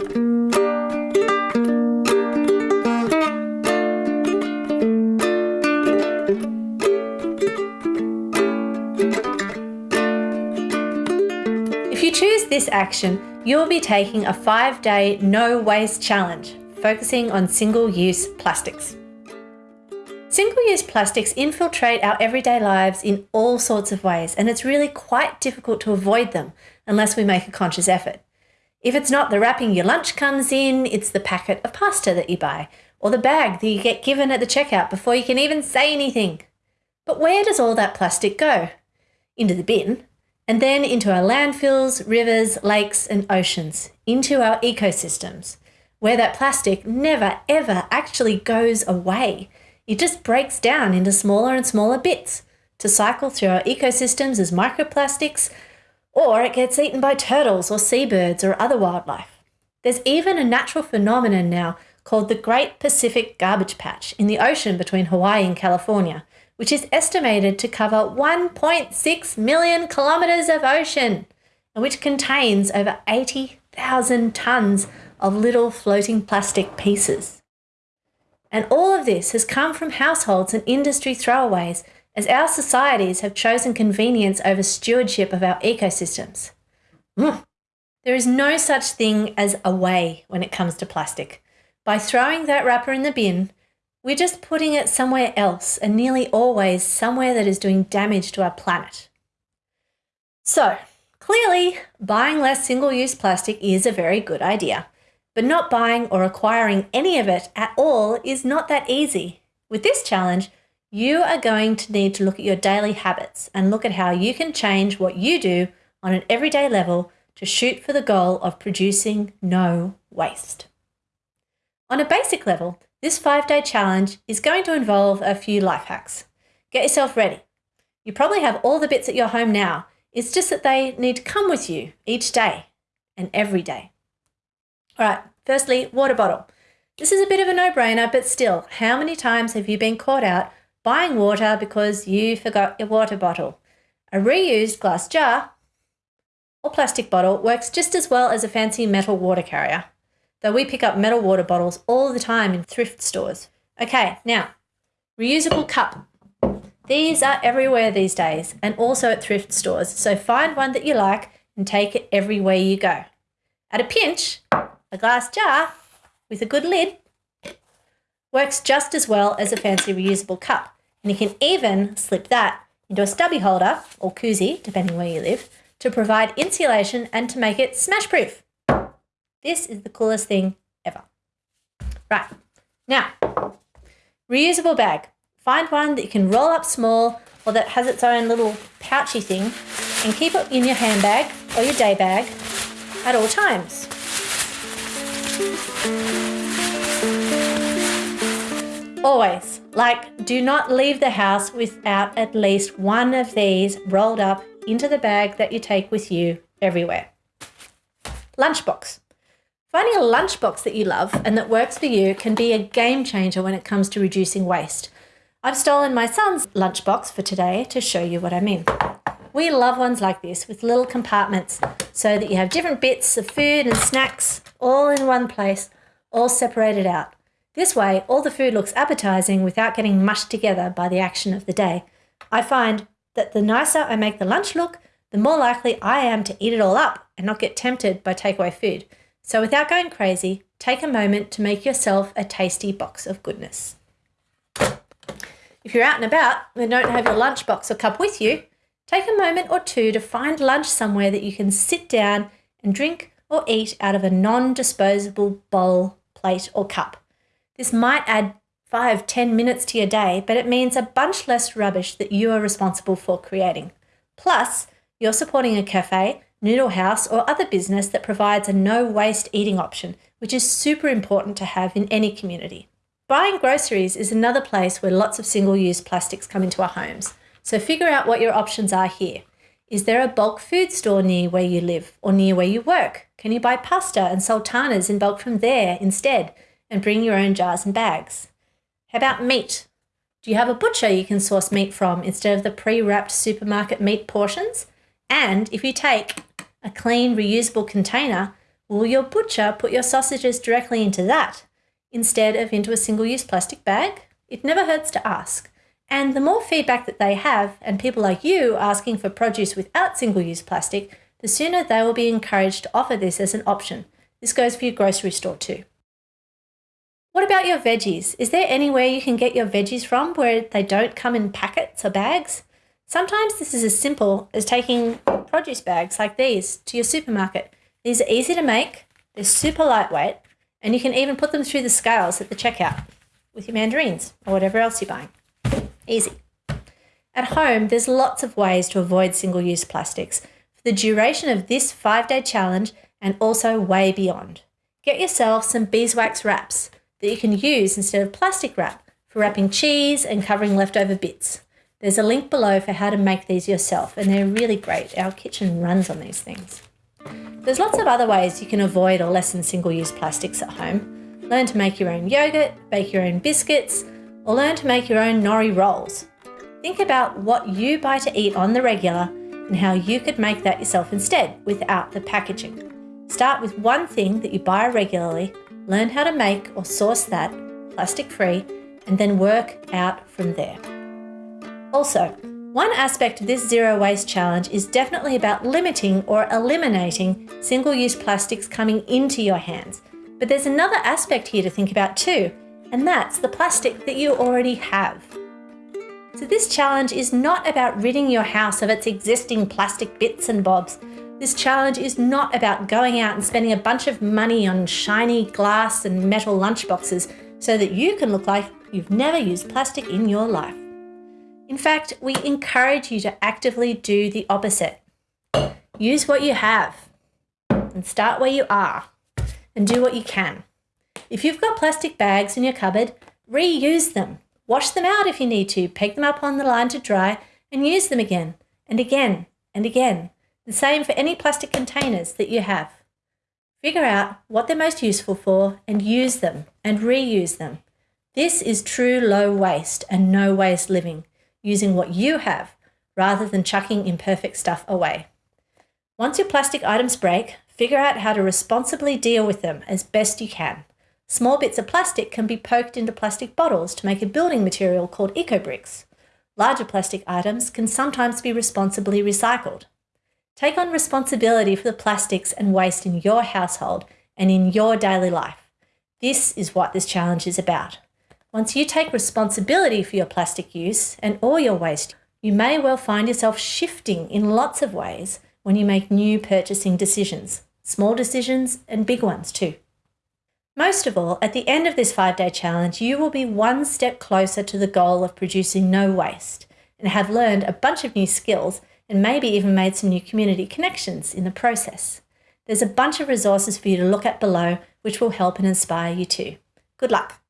If you choose this action, you'll be taking a five day no waste challenge, focusing on single use plastics. Single use plastics infiltrate our everyday lives in all sorts of ways, and it's really quite difficult to avoid them unless we make a conscious effort. If it's not the wrapping your lunch comes in, it's the packet of pasta that you buy, or the bag that you get given at the checkout before you can even say anything. But where does all that plastic go? Into the bin, and then into our landfills, rivers, lakes, and oceans, into our ecosystems, where that plastic never ever actually goes away. It just breaks down into smaller and smaller bits to cycle through our ecosystems as microplastics, or it gets eaten by turtles or seabirds or other wildlife. There's even a natural phenomenon now called the Great Pacific Garbage Patch in the ocean between Hawaii and California, which is estimated to cover 1.6 million kilometres of ocean and which contains over 80,000 tonnes of little floating plastic pieces. And all of this has come from households and industry throwaways as our societies have chosen convenience over stewardship of our ecosystems. Mm. There is no such thing as a way when it comes to plastic. By throwing that wrapper in the bin, we're just putting it somewhere else and nearly always somewhere that is doing damage to our planet. So, clearly, buying less single use plastic is a very good idea, but not buying or acquiring any of it at all is not that easy. With this challenge, you are going to need to look at your daily habits and look at how you can change what you do on an everyday level to shoot for the goal of producing no waste. On a basic level, this five day challenge is going to involve a few life hacks. Get yourself ready. You probably have all the bits at your home now. It's just that they need to come with you each day and every day. All right, firstly, water bottle. This is a bit of a no brainer, but still, how many times have you been caught out buying water because you forgot your water bottle? A reused glass jar or plastic bottle works just as well as a fancy metal water carrier though we pick up metal water bottles all the time in thrift stores. Okay, now, reusable cup. These are everywhere these days and also at thrift stores, so find one that you like and take it everywhere you go. At a pinch, a glass jar with a good lid works just as well as a fancy reusable cup, and you can even slip that into a stubby holder or koozie, depending where you live, to provide insulation and to make it smash proof. This is the coolest thing ever. Right, now, reusable bag. Find one that you can roll up small or that has its own little pouchy thing and keep it in your handbag or your day bag at all times. Always, like, do not leave the house without at least one of these rolled up into the bag that you take with you everywhere. Lunchbox. Finding a lunchbox that you love and that works for you can be a game changer when it comes to reducing waste. I've stolen my son's lunchbox for today to show you what I mean. We love ones like this with little compartments so that you have different bits of food and snacks all in one place, all separated out. This way, all the food looks appetizing without getting mushed together by the action of the day. I find that the nicer I make the lunch look, the more likely I am to eat it all up and not get tempted by takeaway food. So without going crazy, take a moment to make yourself a tasty box of goodness. If you're out and about and don't have your lunchbox or cup with you, take a moment or two to find lunch somewhere that you can sit down and drink or eat out of a non-disposable bowl, plate or cup. This might add five, ten minutes to your day, but it means a bunch less rubbish that you are responsible for creating. Plus, you're supporting a cafe Noodle House, or other business that provides a no waste eating option, which is super important to have in any community. Buying groceries is another place where lots of single use plastics come into our homes. So figure out what your options are here. Is there a bulk food store near where you live or near where you work? Can you buy pasta and sultanas in bulk from there instead and bring your own jars and bags? How about meat? Do you have a butcher you can source meat from instead of the pre wrapped supermarket meat portions? And if you take a clean reusable container, Will your butcher put your sausages directly into that instead of into a single use plastic bag? It never hurts to ask. And the more feedback that they have, and people like you asking for produce without single use plastic, the sooner they will be encouraged to offer this as an option. This goes for your grocery store too. What about your veggies? Is there anywhere you can get your veggies from where they don't come in packets or bags? Sometimes this is as simple as taking produce bags like these to your supermarket. These are easy to make, they're super lightweight, and you can even put them through the scales at the checkout with your mandarins or whatever else you're buying. Easy. At home, there's lots of ways to avoid single use plastics for the duration of this five day challenge and also way beyond. Get yourself some beeswax wraps that you can use instead of plastic wrap for wrapping cheese and covering leftover bits. There's a link below for how to make these yourself, and they're really great. Our kitchen runs on these things. There's lots of other ways you can avoid or lessen single use plastics at home. Learn to make your own yogurt, bake your own biscuits, or learn to make your own nori rolls. Think about what you buy to eat on the regular and how you could make that yourself instead without the packaging. Start with one thing that you buy regularly, learn how to make or source that plastic free, and then work out from there. Also, one aspect of this zero waste challenge is definitely about limiting or eliminating single use plastics coming into your hands. But there's another aspect here to think about too, and that's the plastic that you already have. So, this challenge is not about ridding your house of its existing plastic bits and bobs. This challenge is not about going out and spending a bunch of money on shiny glass and metal lunchboxes so that you can look like you've never used plastic in your life. In fact, we encourage you to actively do the opposite. Use what you have and start where you are and do what you can. If you've got plastic bags in your cupboard, reuse them. Wash them out if you need to, peg them up on the line to dry, and use them again and again and again. The same for any plastic containers that you have. Figure out what they're most useful for and use them and reuse them. This is true low waste and no waste living, using what you have rather than chucking imperfect stuff away. Once your plastic items break, figure out how to responsibly deal with them as best you can. Small bits of plastic can be poked into plastic bottles to make a building material called eco-bricks. Larger plastic items can sometimes be responsibly recycled. Take on responsibility for the plastics and waste in your household and in your daily life. This is what this challenge is about. Once you take responsibility for your plastic use and all your waste, you may well find yourself shifting in lots of ways when you make new purchasing decisions, small decisions and big ones too. Most of all, at the end of this five day challenge, you will be one step closer to the goal of producing no waste and have learned a bunch of new skills and maybe even made some new community connections in the process. There's a bunch of resources for you to look at below which will help and inspire you too. Good luck.